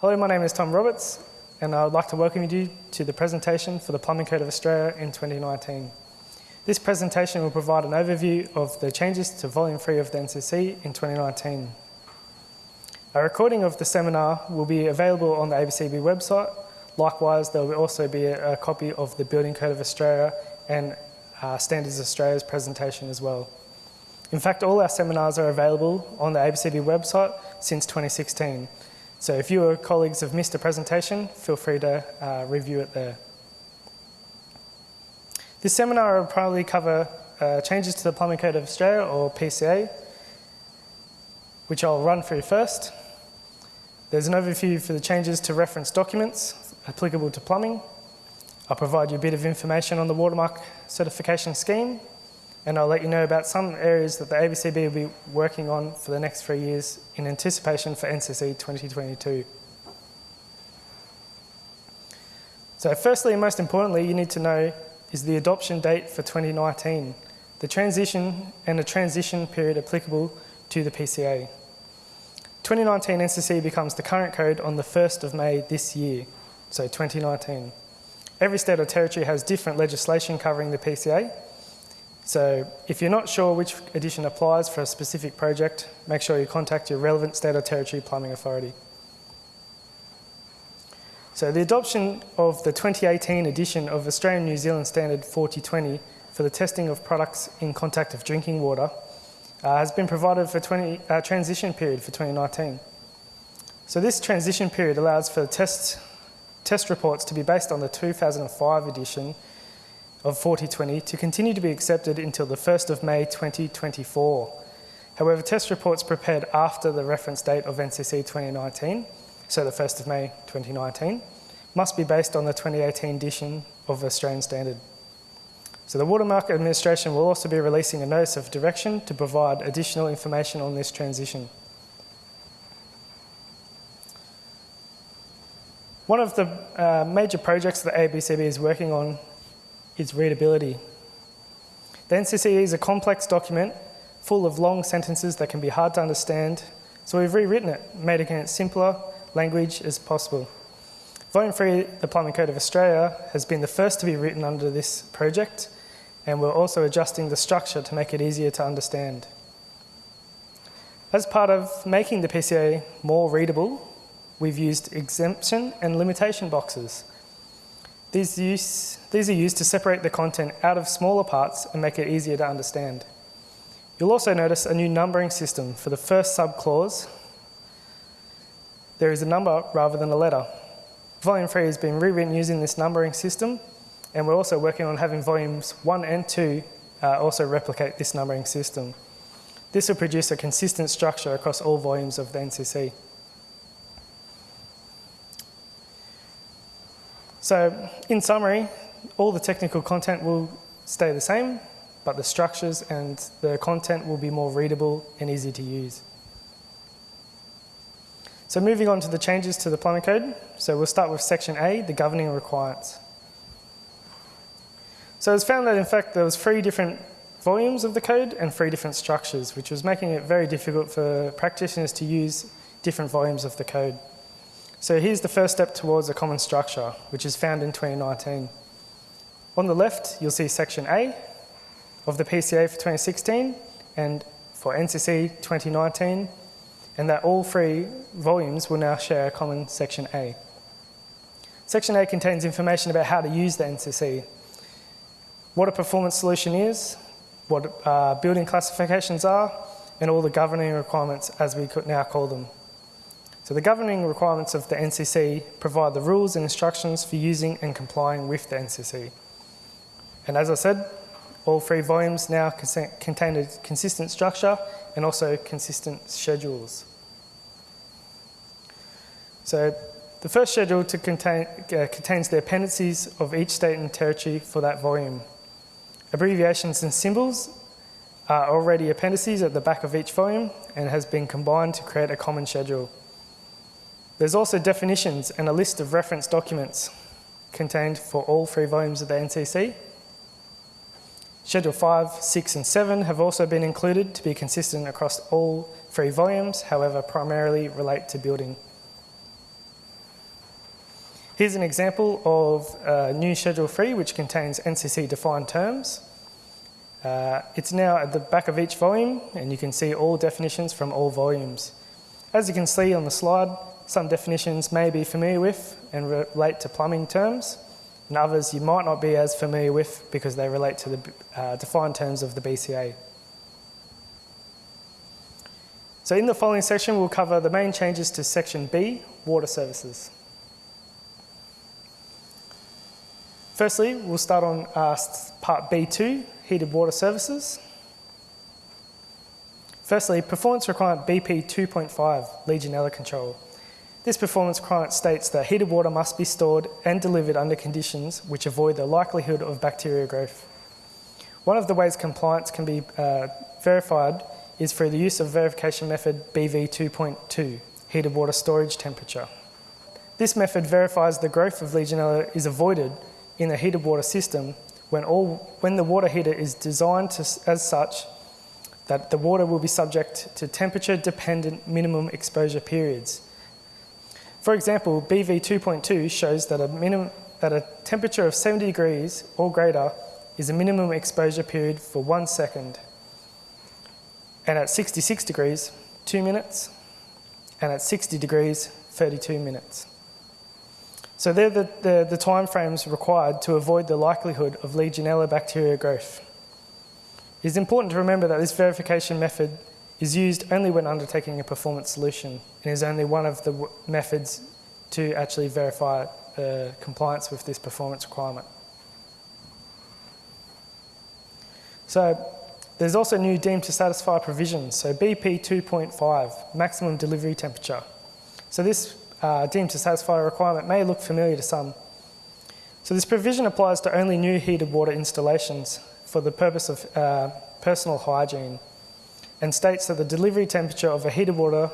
Hello, my name is Tom Roberts, and I would like to welcome you to the presentation for the Plumbing Code of Australia in 2019. This presentation will provide an overview of the changes to Volume 3 of the NCC in 2019. A recording of the seminar will be available on the ABCB website. Likewise, there will also be a, copy of the Building Code of Australia and uh, Standards Australia's presentation as well. In fact, all our seminars are available on the ABCB website since 2016. So if you or colleagues have missed a presentation, feel free to uh, review it there. This seminar will probably cover uh, changes to the Plumbing Code of Australia, or PCA, which I'll run through first. There's an overview for the changes to reference documents applicable to plumbing. I'll provide you a bit of information on the watermark certification scheme and I'll let you know about some areas that the ABCB will be working on for the next three years in anticipation for NCC 2022. So firstly and most importantly, you need to know is the adoption date for 2019, the transition and the transition period applicable to the PCA. 2019 NCC becomes the current code on the 1st of May this year, so 2019. Every state or territory has different legislation covering the PCA, so if you're not sure which edition applies for a specific project, make sure you contact your relevant state or territory plumbing authority. So the adoption of the 2018 edition of Australian New Zealand Standard 4020 for the testing of products in contact of drinking water uh, has been provided for 20, uh, transition period for 2019. So this transition period allows for test, test reports to be based on the 2005 edition of 4020 to continue to be accepted until the 1st of May 2024. However, test reports prepared after the reference date of NCC 2019, so the 1st of May 2019, must be based on the 2018 edition of the Australian Standard. So the Watermark Administration will also be releasing a notice of direction to provide additional information on this transition. One of the uh, major projects that ABCB is working on is readability. The NCCE is a complex document full of long sentences that can be hard to understand, so we've rewritten it, made it as simpler language as possible. Volume 3, the Plumbing Code of Australia, has been the first to be written under this project, and we're also adjusting the structure to make it easier to understand. As part of making the PCA more readable, we've used exemption and limitation boxes these, use, these are used to separate the content out of smaller parts and make it easier to understand. You'll also notice a new numbering system for the first subclause. There is a number rather than a letter. Volume 3 has been rewritten using this numbering system and we're also working on having volumes 1 and 2 uh, also replicate this numbering system. This will produce a consistent structure across all volumes of the NCC. So in summary, all the technical content will stay the same, but the structures and the content will be more readable and easy to use. So moving on to the changes to the plumbing code. So we'll start with section A, the governing requirements. So it's found that in fact there was three different volumes of the code and three different structures, which was making it very difficult for practitioners to use different volumes of the code. So here's the first step towards a common structure, which is found in 2019. On the left, you'll see section A of the PCA for 2016 and for NCC 2019, and that all three volumes will now share a common section A. Section A contains information about how to use the NCC, what a performance solution is, what uh, building classifications are, and all the governing requirements as we could now call them. So the governing requirements of the NCC provide the rules and instructions for using and complying with the NCC. And as I said, all three volumes now contain a consistent structure and also consistent schedules. So the first schedule to contain, uh, contains the appendices of each state and territory for that volume. Abbreviations and symbols are already appendices at the back of each volume and has been combined to create a common schedule. There's also definitions and a list of reference documents contained for all three volumes of the NCC. Schedule 5, 6 and 7 have also been included to be consistent across all three volumes, however primarily relate to building. Here's an example of uh, new Schedule 3 which contains NCC defined terms. Uh, it's now at the back of each volume and you can see all definitions from all volumes. As you can see on the slide, some definitions may be familiar with and relate to plumbing terms and others you might not be as familiar with because they relate to the uh, defined terms of the BCA. So in the following section we'll cover the main changes to section B, water services. Firstly, we'll start on uh, part B2, heated water services. Firstly, performance requirement BP 2.5, Legionella control. This performance requirement states that heated water must be stored and delivered under conditions which avoid the likelihood of bacteria growth. One of the ways compliance can be uh, verified is through the use of verification method BV 2.2, heated water storage temperature. This method verifies the growth of Legionella is avoided in a heated water system when, all, when the water heater is designed to, as such that the water will be subject to temperature dependent minimum exposure periods. For example, BV 2.2 shows that a, minimum, that a temperature of 70 degrees or greater is a minimum exposure period for one second. And at 66 degrees, two minutes. And at 60 degrees, 32 minutes. So they're the, the, the time frames required to avoid the likelihood of Legionella bacteria growth. It is important to remember that this verification method is used only when undertaking a performance solution and is only one of the methods to actually verify uh, compliance with this performance requirement. So there's also new deemed to satisfy provisions. So BP 2.5, maximum delivery temperature. So this uh, deemed to satisfy requirement may look familiar to some. So this provision applies to only new heated water installations for the purpose of uh, personal hygiene and states that the delivery temperature of a heated water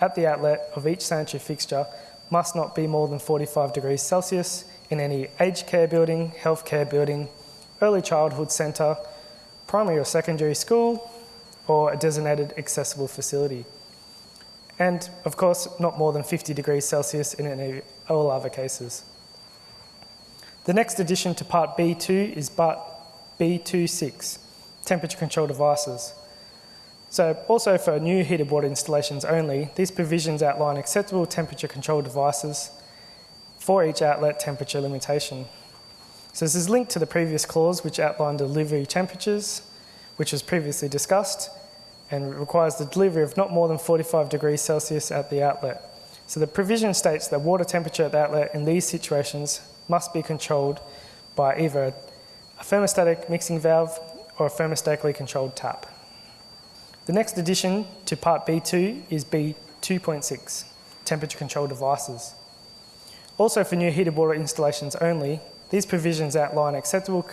at the outlet of each sanitary fixture must not be more than 45 degrees Celsius in any aged care building, healthcare building, early childhood centre, primary or secondary school, or a designated accessible facility and of course not more than 50 degrees Celsius in any, all other cases. The next addition to part B2 is part B26, temperature control devices. So also for new heated water installations only, these provisions outline acceptable temperature control devices for each outlet temperature limitation. So this is linked to the previous clause which outlined delivery temperatures, which was previously discussed, and requires the delivery of not more than 45 degrees Celsius at the outlet. So the provision states that water temperature at the outlet in these situations must be controlled by either a thermostatic mixing valve or a thermostatically controlled tap. The next addition to part B2 is B2.6, temperature control devices. Also for new heated water installations only, these provisions outline acceptable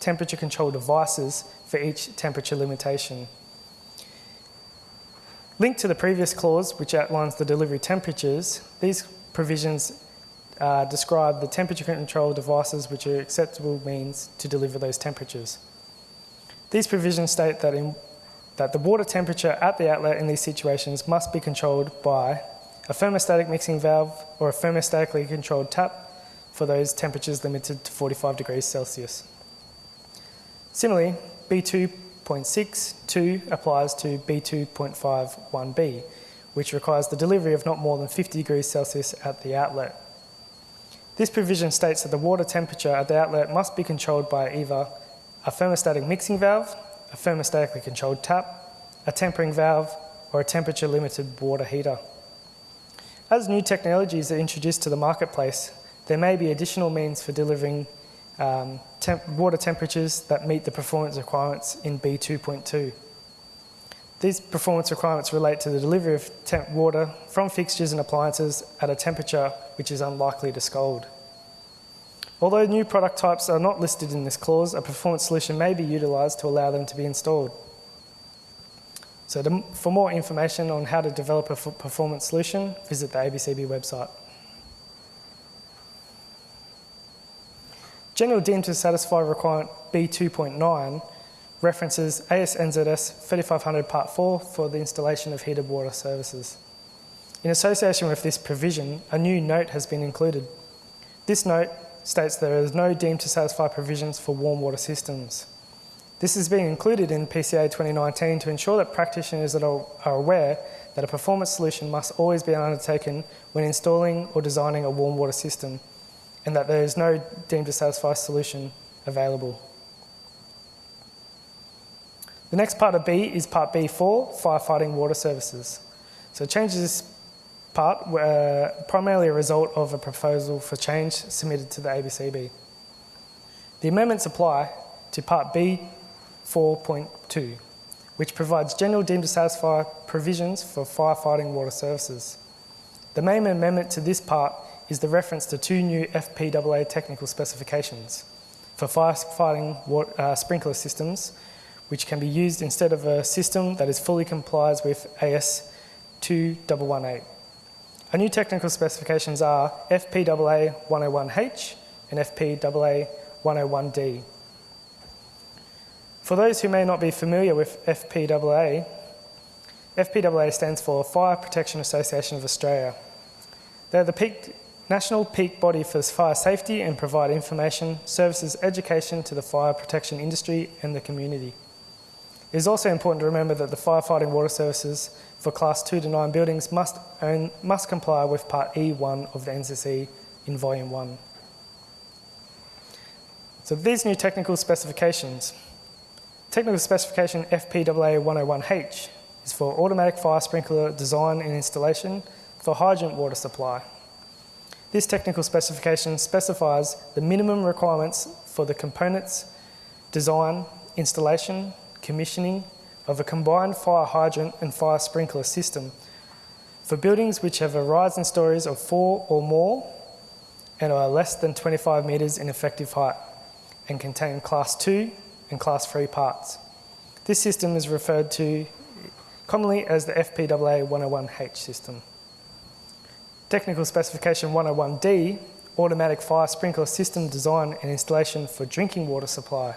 temperature control devices for each temperature limitation. Linked to the previous clause, which outlines the delivery temperatures, these provisions uh, describe the temperature control devices which are acceptable means to deliver those temperatures. These provisions state that, in, that the water temperature at the outlet in these situations must be controlled by a thermostatic mixing valve or a thermostatically controlled tap for those temperatures limited to 45 degrees Celsius. Similarly, B2 B2.62 applies to B2.51b, which requires the delivery of not more than 50 degrees Celsius at the outlet. This provision states that the water temperature at the outlet must be controlled by either a thermostatic mixing valve, a thermostatically controlled tap, a tempering valve, or a temperature limited water heater. As new technologies are introduced to the marketplace, there may be additional means for delivering um, temp water temperatures that meet the performance requirements in B2.2. These performance requirements relate to the delivery of water from fixtures and appliances at a temperature which is unlikely to scald. Although new product types are not listed in this clause, a performance solution may be utilised to allow them to be installed. So to, for more information on how to develop a performance solution, visit the ABCB website. General deemed to satisfy requirement B2.9 references AS/NZS 3500 Part 4 for the installation of heated water services. In association with this provision, a new note has been included. This note states there is no deemed to satisfy provisions for warm water systems. This is being included in PCA 2019 to ensure that practitioners are, are aware that a performance solution must always be undertaken when installing or designing a warm water system and that there is no deemed to satisfy solution available. The next part of B is part B4, firefighting water services. So changes part were primarily a result of a proposal for change submitted to the ABCB. The amendments apply to part B 4.2, which provides general deemed to satisfy provisions for firefighting water services. The main amendment to this part is the reference to two new FPAA technical specifications for firefighting water, uh, sprinkler systems, which can be used instead of a system that is fully complies with AS 2118. Our new technical specifications are FPAA 101H and FPAA 101D. For those who may not be familiar with FPAA, FPAA stands for Fire Protection Association of Australia. They're the peak, national peak body for fire safety and provide information, services, education to the fire protection industry and the community. It is also important to remember that the firefighting water services for class 2 to 9 buildings must, own, must comply with part E1 of the NCC in volume 1. So these new technical specifications Technical specification FPAA 101H is for automatic fire sprinkler design and installation for hydrant water supply. This technical specification specifies the minimum requirements for the components, design, installation, commissioning of a combined fire hydrant and fire sprinkler system for buildings which have a rise in stories of four or more and are less than 25 metres in effective height and contain class 2 and class 3 parts. This system is referred to commonly as the FPAA 101H system. Technical specification 101D, automatic fire sprinkler system design and installation for drinking water supply.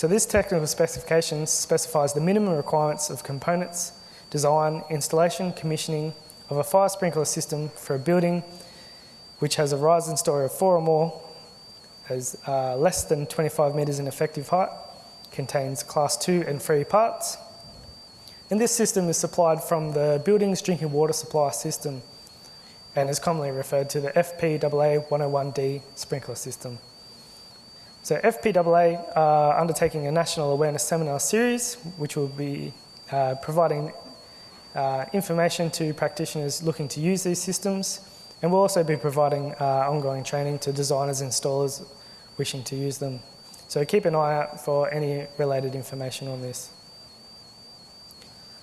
So this technical specification specifies the minimum requirements of components, design, installation, commissioning of a fire sprinkler system for a building which has a rise in story of four or more has uh, less than 25 metres in effective height, contains class 2 and 3 parts. And this system is supplied from the building's drinking water supply system and is commonly referred to the FPAA 101D sprinkler system. So FPAA are undertaking a national awareness seminar series which will be uh, providing uh, information to practitioners looking to use these systems and we'll also be providing uh, ongoing training to designers and installers wishing to use them. So keep an eye out for any related information on this.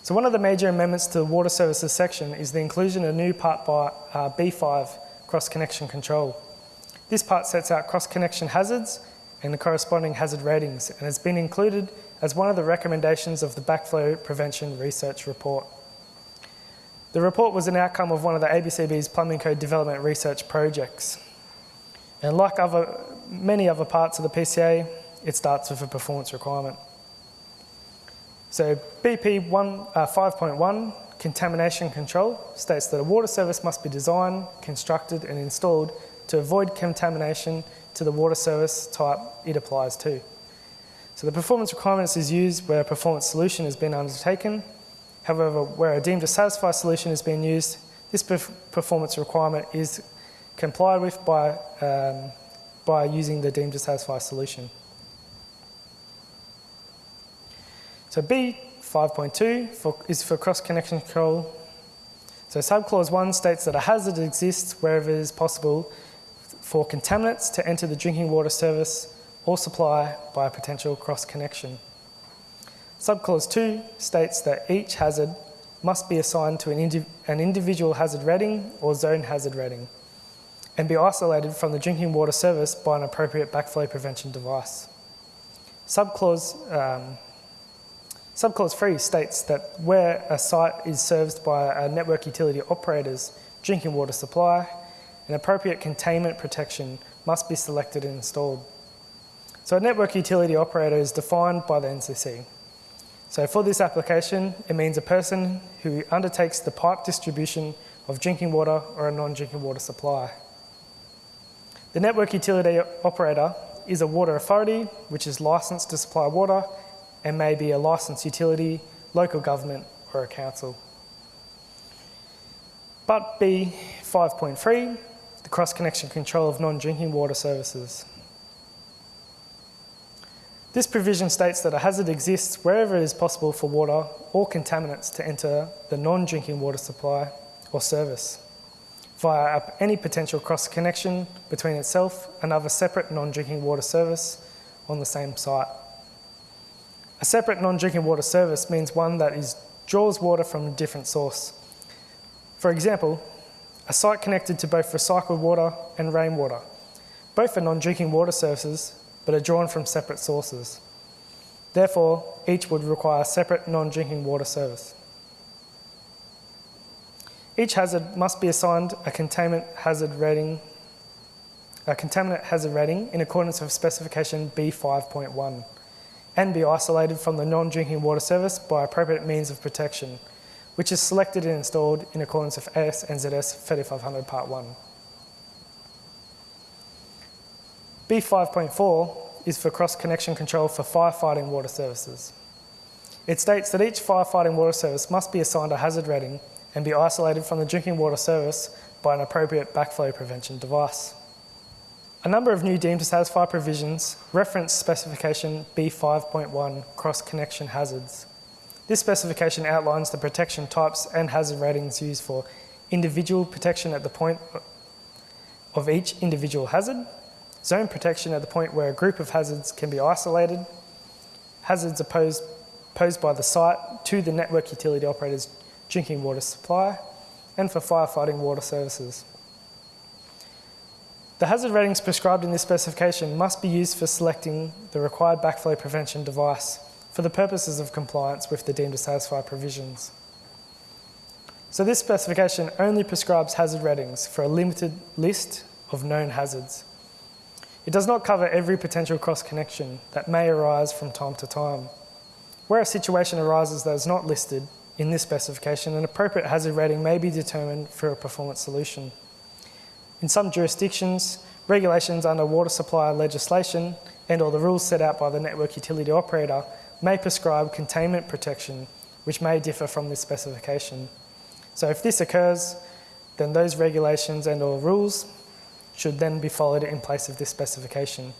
So one of the major amendments to the water services section is the inclusion of new part by uh, B5 cross-connection control. This part sets out cross-connection hazards and the corresponding hazard ratings and has been included as one of the recommendations of the backflow prevention research report. The report was an outcome of one of the ABCB's plumbing code development research projects. And like other many other parts of the PCA, it starts with a performance requirement. So BP 1, uh, 5.1, contamination control, states that a water service must be designed, constructed and installed to avoid contamination to the water service type it applies to. So the performance requirements is used where a performance solution has been undertaken. However, where a deemed to satisfy solution is being used, this performance requirement is complied with by um, by using the deemed to satisfy solution. So B 5.2 is for cross-connection control. So subclause 1 states that a hazard exists wherever it is possible for contaminants to enter the drinking water service or supply by a potential cross-connection. Subclause 2 states that each hazard must be assigned to an, an individual hazard rating or zone hazard rating and be isolated from the drinking water service by an appropriate backflow prevention device. Subclause, um, subclause 3 states that where a site is served by a network utility operator's drinking water supply, an appropriate containment protection must be selected and installed. So a network utility operator is defined by the NCC. So for this application, it means a person who undertakes the pipe distribution of drinking water or a non-drinking water supply. The network utility operator is a water authority which is licensed to supply water and may be a licensed utility, local government or a council. But B 5.3, the cross connection control of non drinking water services. This provision states that a hazard exists wherever it is possible for water or contaminants to enter the non drinking water supply or service via any potential cross connection between itself and other separate non drinking water service on the same site. A separate non drinking water service means one that is, draws water from a different source. For example, a site connected to both recycled water and rainwater. Both are non drinking water services but are drawn from separate sources. Therefore, each would require a separate non drinking water service. Each hazard must be assigned a containment hazard rating, a contaminant hazard rating in accordance with specification B5.1 and be isolated from the non-drinking water service by appropriate means of protection, which is selected and installed in accordance with AS NZS 3500 Part 1. B5.4 is for cross-connection control for firefighting water services. It states that each firefighting water service must be assigned a hazard rating and be isolated from the drinking water service by an appropriate backflow prevention device. A number of new deemed to satisfy provisions reference specification B5.1 cross-connection hazards. This specification outlines the protection types and hazard ratings used for individual protection at the point of each individual hazard, zone protection at the point where a group of hazards can be isolated, hazards opposed, posed by the site to the network utility operator's drinking water supply, and for firefighting water services. The hazard ratings prescribed in this specification must be used for selecting the required backflow prevention device for the purposes of compliance with the deemed to satisfy provisions. So this specification only prescribes hazard ratings for a limited list of known hazards. It does not cover every potential cross connection that may arise from time to time. Where a situation arises that is not listed in this specification, an appropriate hazard rating may be determined for a performance solution. In some jurisdictions, regulations under water supply legislation and or the rules set out by the network utility operator may prescribe containment protection, which may differ from this specification. So if this occurs, then those regulations and or rules should then be followed in place of this specification.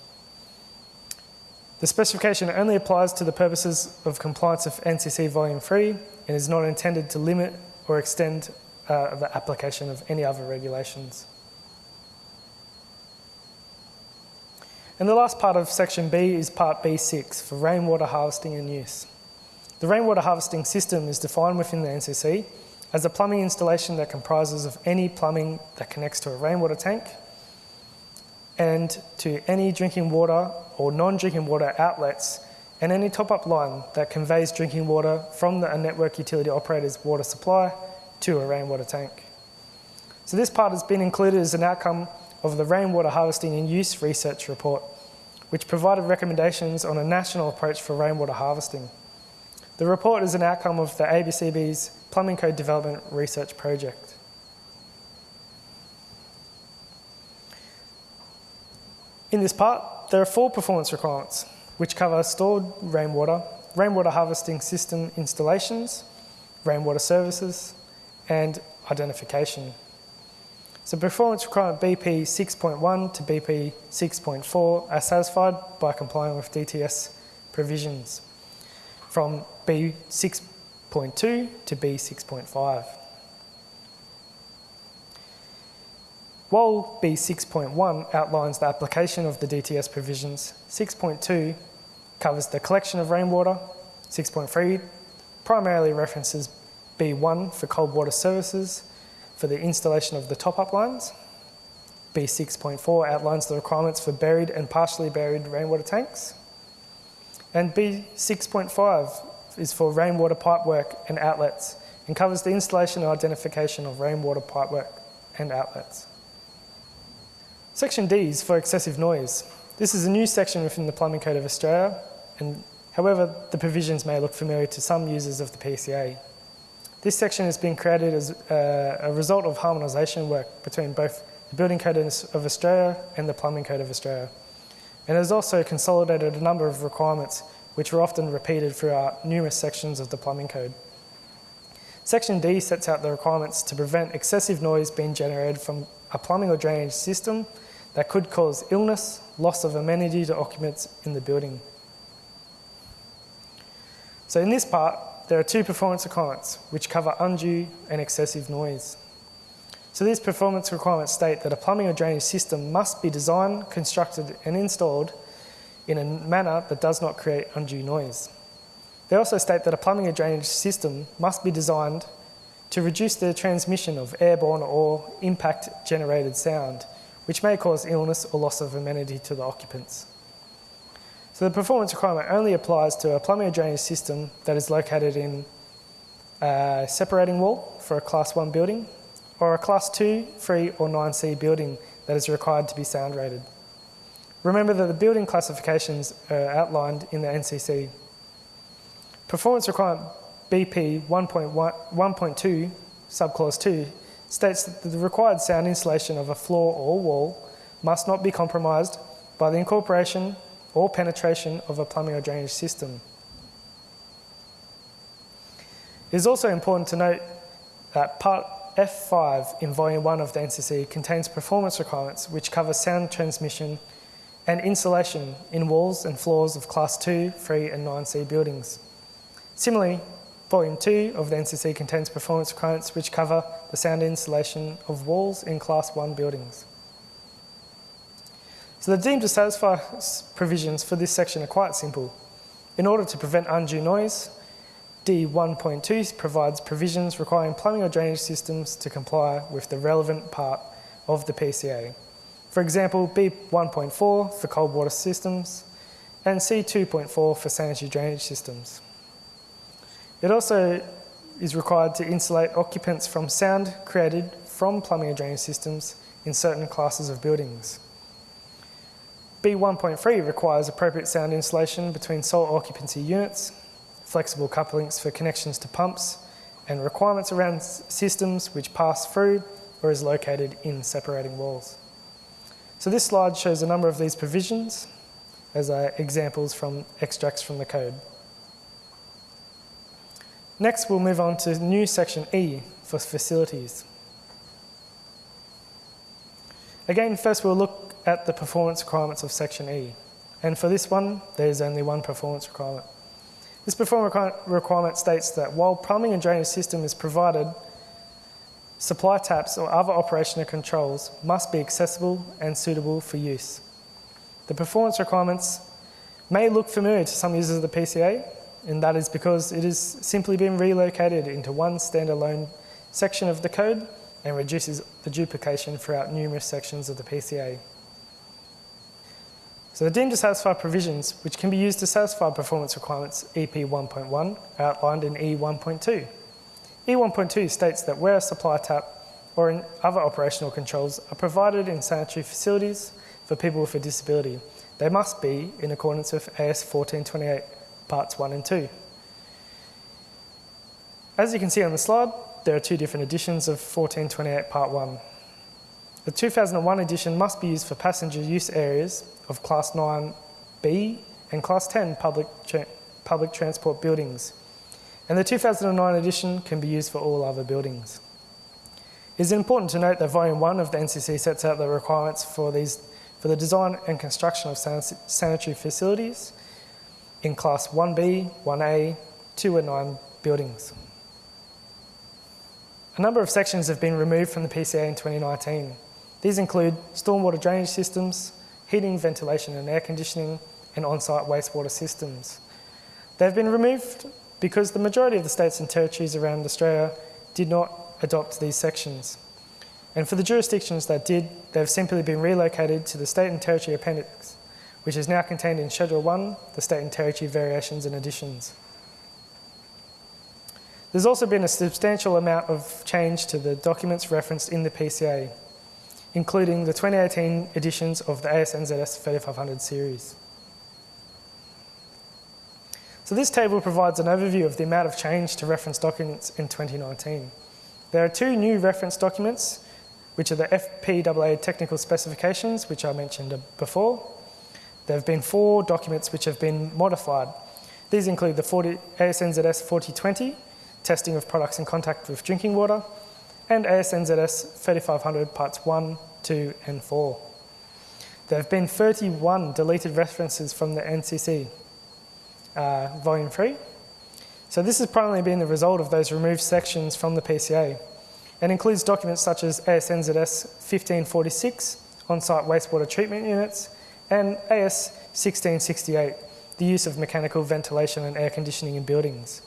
The specification only applies to the purposes of compliance of NCC Volume 3 and is not intended to limit or extend uh, the application of any other regulations. And the last part of section B is part B6 for rainwater harvesting and use. The rainwater harvesting system is defined within the NCC as a plumbing installation that comprises of any plumbing that connects to a rainwater tank and to any drinking water or non-drinking water outlets and any top-up line that conveys drinking water from the network utility operator's water supply to a rainwater tank. So this part has been included as an outcome of the Rainwater Harvesting and Use Research Report, which provided recommendations on a national approach for rainwater harvesting. The report is an outcome of the ABCB's Plumbing Code Development Research Project. In this part, there are four performance requirements, which cover stored rainwater, rainwater harvesting system installations, rainwater services, and identification. So performance requirement BP 6.1 to BP 6.4 are satisfied by complying with DTS provisions from B 6.2 to B 6.5. While B 6.1 outlines the application of the DTS provisions, 6.2 covers the collection of rainwater, 6.3 primarily references B1 for cold water services, for the installation of the top-up lines. B6.4 outlines the requirements for buried and partially buried rainwater tanks. And B6.5 is for rainwater pipework and outlets and covers the installation and identification of rainwater pipework and outlets. Section D is for excessive noise. This is a new section within the Plumbing Code of Australia, and however, the provisions may look familiar to some users of the PCA. This section has been created as uh, a result of harmonisation work between both the Building Code of Australia and the Plumbing Code of Australia. And it has also consolidated a number of requirements which are often repeated throughout numerous sections of the Plumbing Code. Section D sets out the requirements to prevent excessive noise being generated from a plumbing or drainage system that could cause illness, loss of amenity to occupants in the building. So in this part, there are two performance requirements which cover undue and excessive noise. So these performance requirements state that a plumbing or drainage system must be designed, constructed and installed in a manner that does not create undue noise. They also state that a plumbing or drainage system must be designed to reduce the transmission of airborne or impact generated sound, which may cause illness or loss of amenity to the occupants. So the performance requirement only applies to a plumbing drainage system that is located in a separating wall for a class 1 building or a class 2, 3 or 9C building that is required to be sound rated. Remember that the building classifications are outlined in the NCC. Performance requirement BP 1.2 subclause 2 states that the required sound insulation of a floor or wall must not be compromised by the incorporation or penetration of a plumbing or drainage system. It is also important to note that Part F5 in Volume 1 of the NCC contains performance requirements which cover sound transmission and insulation in walls and floors of Class 2, 3 and 9C buildings. Similarly, Volume 2 of the NCC contains performance requirements which cover the sound insulation of walls in Class 1 buildings. So the deemed to satisfy provisions for this section are quite simple. In order to prevent undue noise, D1.2 provides provisions requiring plumbing or drainage systems to comply with the relevant part of the PCA. For example, B1.4 for cold water systems and C2.4 for sanitary drainage systems. It also is required to insulate occupants from sound created from plumbing and drainage systems in certain classes of buildings. B1.3 requires appropriate sound insulation between sole occupancy units, flexible couplings for connections to pumps, and requirements around systems which pass through or is located in separating walls. So this slide shows a number of these provisions as examples from extracts from the code. Next, we'll move on to new section E for facilities. Again, first we'll look at the performance requirements of section E. And for this one, there's only one performance requirement. This performance requirement states that while plumbing and drainage system is provided, supply taps or other operational controls must be accessible and suitable for use. The performance requirements may look familiar to some users of the PCA, and that is because it has simply been relocated into one standalone section of the code and reduces the duplication throughout numerous sections of the PCA. So the deemed to satisfy provisions, which can be used to satisfy performance requirements EP 1.1, outlined in E1.2. E1.2 states that where a supply tap or in other operational controls are provided in sanitary facilities for people with a disability, they must be in accordance with AS 1428 parts 1 and 2. As you can see on the slide, there are two different editions of 1428 Part 1. The 2001 edition must be used for passenger use areas of Class 9B and Class 10 public, tra public transport buildings, and the 2009 edition can be used for all other buildings. It is important to note that Volume 1 of the NCC sets out the requirements for, these, for the design and construction of sanitary facilities in Class 1B, 1A, 2 and 9 buildings. A number of sections have been removed from the PCA in 2019. These include stormwater drainage systems, heating, ventilation and air conditioning, and on-site wastewater systems. They've been removed because the majority of the states and territories around Australia did not adopt these sections. And for the jurisdictions that did, they've simply been relocated to the state and territory appendix which is now contained in Schedule 1, the state and territory variations and additions. There's also been a substantial amount of change to the documents referenced in the PCA, including the 2018 editions of the ASNZS 3500 series. So this table provides an overview of the amount of change to reference documents in 2019. There are two new reference documents which are the FPAA technical specifications, which I mentioned before. There have been four documents which have been modified. These include the 40, ASNZS 4020, testing of products in contact with drinking water, and ASNZS 3500 parts 1, 2 and 4. There have been 31 deleted references from the NCC, uh, volume 3. So this has primarily been the result of those removed sections from the PCA and includes documents such as ASNZS 1546, on-site wastewater treatment units, and AS 1668, the use of mechanical ventilation and air conditioning in buildings.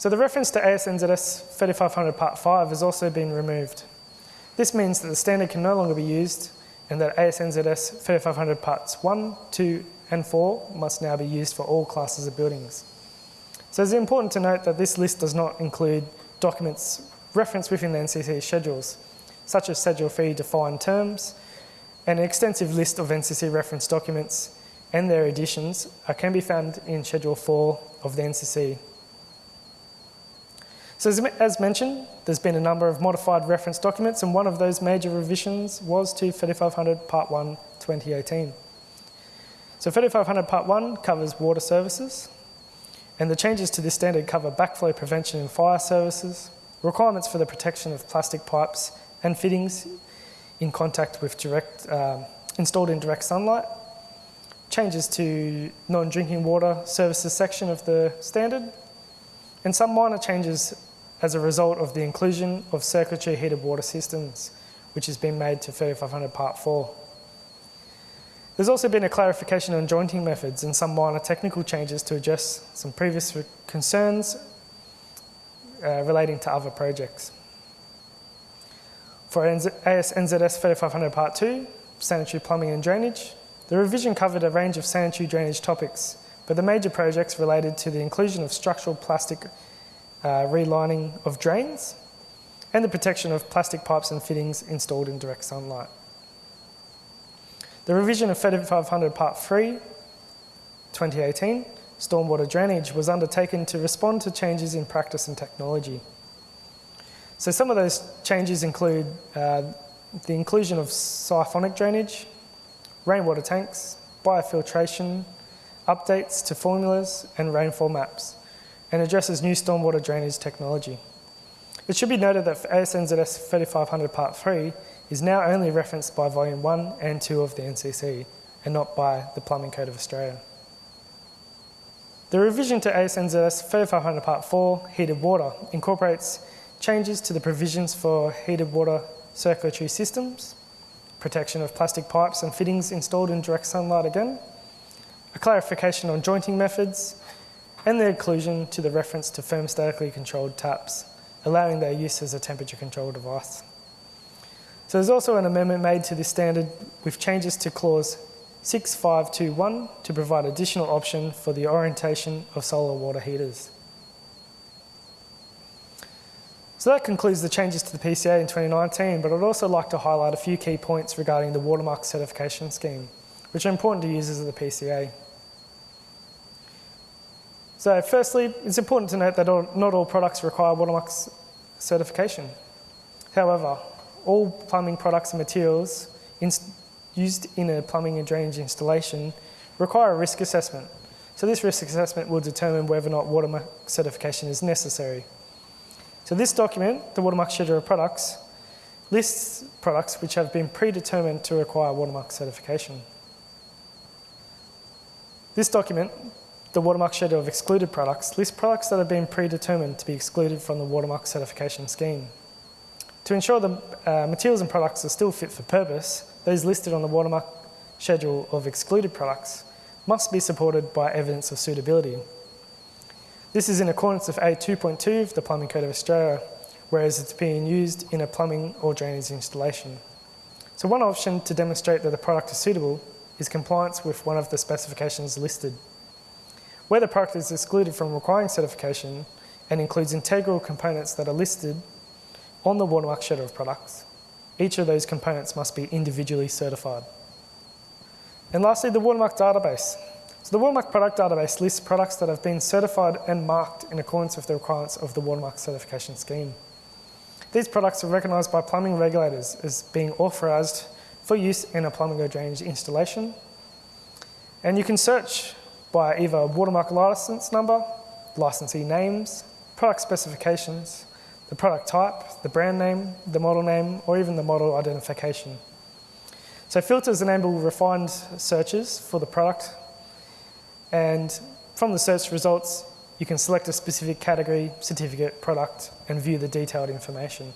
So the reference to ASNZS 3500 Part 5 has also been removed. This means that the standard can no longer be used and that ASNZS 3500 Parts 1, 2 and 4 must now be used for all classes of buildings. So it's important to note that this list does not include documents referenced within the NCC schedules, such as Schedule 3 defined terms, and an extensive list of NCC reference documents and their editions can be found in Schedule 4 of the NCC. So as, as mentioned, there's been a number of modified reference documents and one of those major revisions was to 3500 Part 1 2018. So 3500 Part 1 covers water services, and the changes to this standard cover backflow prevention in fire services, requirements for the protection of plastic pipes and fittings in contact with direct, uh, installed in direct sunlight, changes to non-drinking water services section of the standard, and some minor changes as a result of the inclusion of circulatory heated water systems, which has been made to 3500 Part 4. There's also been a clarification on jointing methods and some minor technical changes to address some previous concerns uh, relating to other projects. For AS NZS 3500 Part 2, sanitary plumbing and drainage, the revision covered a range of sanitary drainage topics, but the major projects related to the inclusion of structural plastic uh, relining of drains and the protection of plastic pipes and fittings installed in direct sunlight. The revision of 3500 Part 3, 2018, stormwater drainage was undertaken to respond to changes in practice and technology. So some of those changes include uh, the inclusion of siphonic drainage, rainwater tanks, biofiltration, updates to formulas and rainfall maps, and addresses new stormwater drainage technology. It should be noted that ASNZS 3500 Part 3 is now only referenced by Volume 1 and 2 of the NCC, and not by the Plumbing Code of Australia. The revision to ASNZS 3500 Part 4, Heated Water, incorporates changes to the provisions for heated water circulatory systems, protection of plastic pipes and fittings installed in direct sunlight again, a clarification on jointing methods, and the inclusion to the reference to thermostatically controlled taps, allowing their use as a temperature control device. So there's also an amendment made to this standard with changes to clause 6521 to provide additional option for the orientation of solar water heaters. So that concludes the changes to the PCA in 2019, but I'd also like to highlight a few key points regarding the watermark certification scheme, which are important to users of the PCA. So firstly, it's important to note that not all products require watermark certification. However, all plumbing products and materials used in a plumbing and drainage installation require a risk assessment. So this risk assessment will determine whether or not watermark certification is necessary. So this document, the watermark schedule of products, lists products which have been predetermined to require watermark certification. This document, the watermark schedule of excluded products, lists products that have been predetermined to be excluded from the watermark certification scheme. To ensure the uh, materials and products are still fit for purpose, those listed on the watermark schedule of excluded products must be supported by evidence of suitability. This is in accordance with A2.2 of the Plumbing Code of Australia, whereas it's being used in a plumbing or drainage installation. So one option to demonstrate that the product is suitable is compliance with one of the specifications listed. Where the product is excluded from requiring certification and includes integral components that are listed on the watermark schedule of products, each of those components must be individually certified. And lastly, the watermark database. So the Watermark product database lists products that have been certified and marked in accordance with the requirements of the Watermark certification scheme. These products are recognised by plumbing regulators as being authorised for use in a plumbing or drainage installation. And you can search by either watermark licence number, licensee names, product specifications, the product type, the brand name, the model name, or even the model identification. So filters enable refined searches for the product and from the search results you can select a specific category, certificate, product and view the detailed information.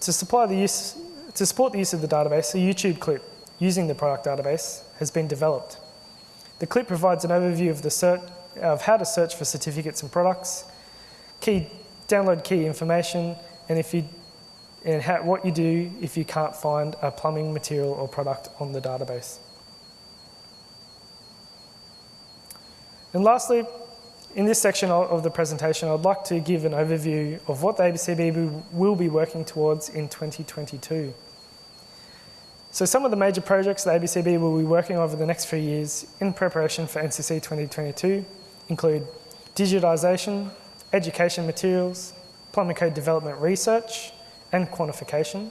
To, supply the use, to support the use of the database, a YouTube clip using the product database has been developed. The clip provides an overview of, the of how to search for certificates and products, key, download key information, and, if you, and how, what you do if you can't find a plumbing material or product on the database. And lastly, in this section of the presentation, I'd like to give an overview of what the ABCB will be working towards in 2022. So some of the major projects the ABCB will be working over the next few years in preparation for NCC 2022 include digitisation, education materials, plumbing code development research and quantification,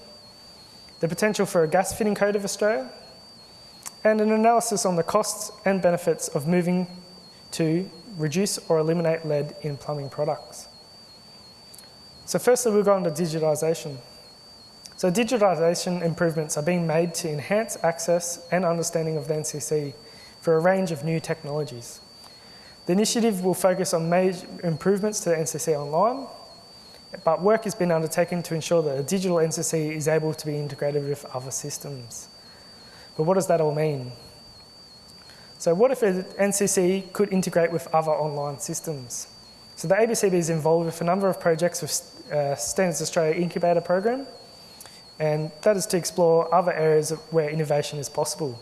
the potential for a gas fitting code of Australia, and an analysis on the costs and benefits of moving to reduce or eliminate lead in plumbing products. So firstly, we'll go on to digitisation. So digitisation improvements are being made to enhance access and understanding of the NCC for a range of new technologies. The initiative will focus on major improvements to the NCC online, but work has been undertaken to ensure that a digital NCC is able to be integrated with other systems. But what does that all mean? So what if an NCC could integrate with other online systems? So the ABCB is involved with a number of projects with uh, Standards Australia Incubator Program, and that is to explore other areas where innovation is possible.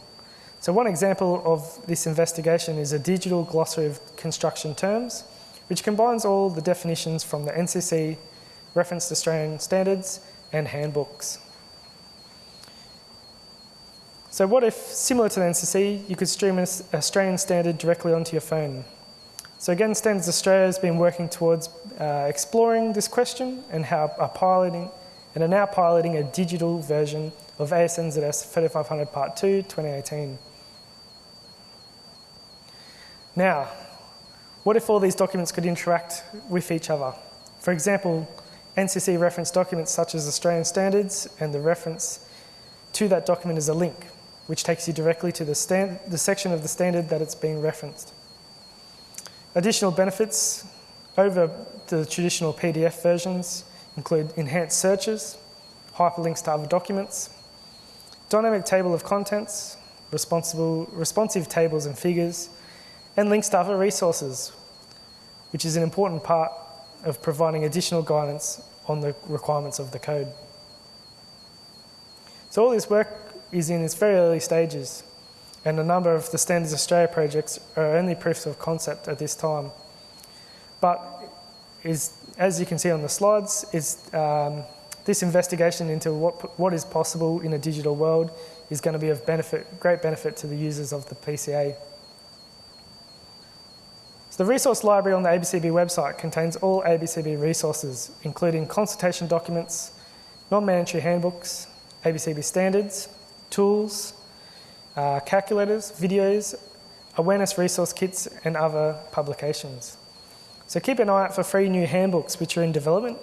So one example of this investigation is a digital glossary of construction terms, which combines all the definitions from the NCC, referenced Australian standards, and handbooks. So what if, similar to the NCC, you could stream an Australian standard directly onto your phone? So again, Standards Australia has been working towards uh, exploring this question and how are piloting and are now piloting a digital version of ASNZS 3500 Part 2 2018. Now, what if all these documents could interact with each other? For example, NCC reference documents such as Australian standards and the reference to that document is a link which takes you directly to the, stand, the section of the standard that it's being referenced. Additional benefits over the traditional PDF versions include enhanced searches, hyperlinks to other documents, dynamic table of contents, responsive tables and figures, and links to other resources, which is an important part of providing additional guidance on the requirements of the code. So all this work is in its very early stages and a number of the Standards Australia projects are only proofs of concept at this time. But is, as you can see on the slides, is um, this investigation into what, what is possible in a digital world is going to be of benefit, great benefit to the users of the PCA. So the resource library on the ABCB website contains all ABCB resources, including consultation documents, non-mandatory handbooks, ABCB standards, tools, uh, calculators, videos, awareness resource kits and other publications. So keep an eye out for free new handbooks which are in development.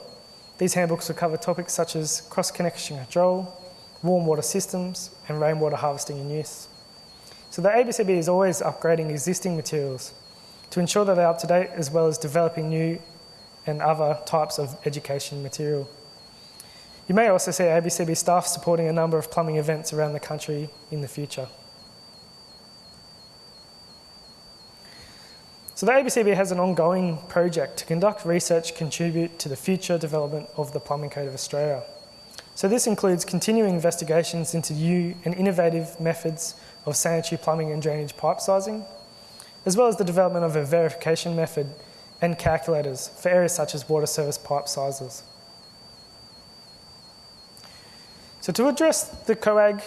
These handbooks will cover topics such as cross-connection control, warm water systems and rainwater harvesting and use. So the ABCB is always upgrading existing materials to ensure that they're up to date as well as developing new and other types of education material. You may also see ABCB staff supporting a number of plumbing events around the country in the future. So the ABCB has an ongoing project to conduct research contribute to the future development of the Plumbing Code of Australia. So this includes continuing investigations into new and innovative methods of sanitary plumbing and drainage pipe sizing, as well as the development of a verification method and calculators for areas such as water service pipe sizes. So to address the COAG,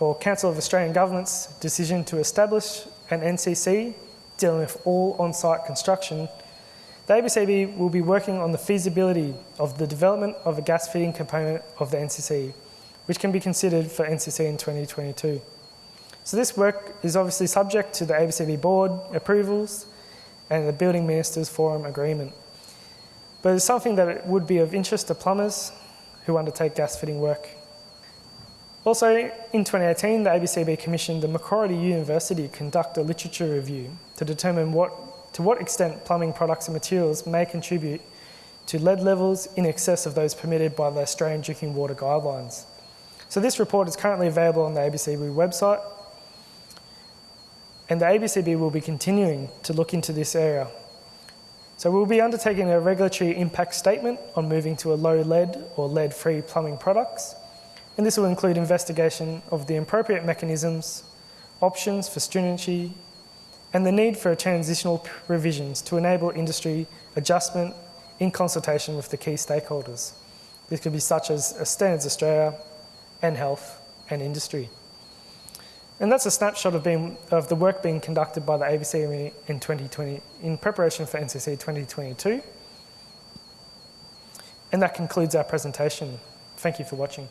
or Council of Australian Government's decision to establish an NCC dealing with all on-site construction, The ABCB will be working on the feasibility of the development of a gas fitting component of the NCC, which can be considered for NCC in 2022. So this work is obviously subject to the ABCB board approvals and the Building Ministers Forum agreement. But it's something that would be of interest to plumbers who undertake gas fitting work. Also, in 2018, the ABCB commissioned the Macquarie University to conduct a literature review to determine what, to what extent plumbing products and materials may contribute to lead levels in excess of those permitted by the Australian Drinking Water Guidelines. So this report is currently available on the ABCB website and the ABCB will be continuing to look into this area. So we'll be undertaking a regulatory impact statement on moving to a low lead or lead-free plumbing products, and this will include investigation of the appropriate mechanisms, options for stringency, and the need for transitional provisions to enable industry adjustment in consultation with the key stakeholders. This could be such as Standards Australia, and health and industry. And that's a snapshot of, being, of the work being conducted by the ABC in 2020 in preparation for NCC 2022. And that concludes our presentation. Thank you for watching.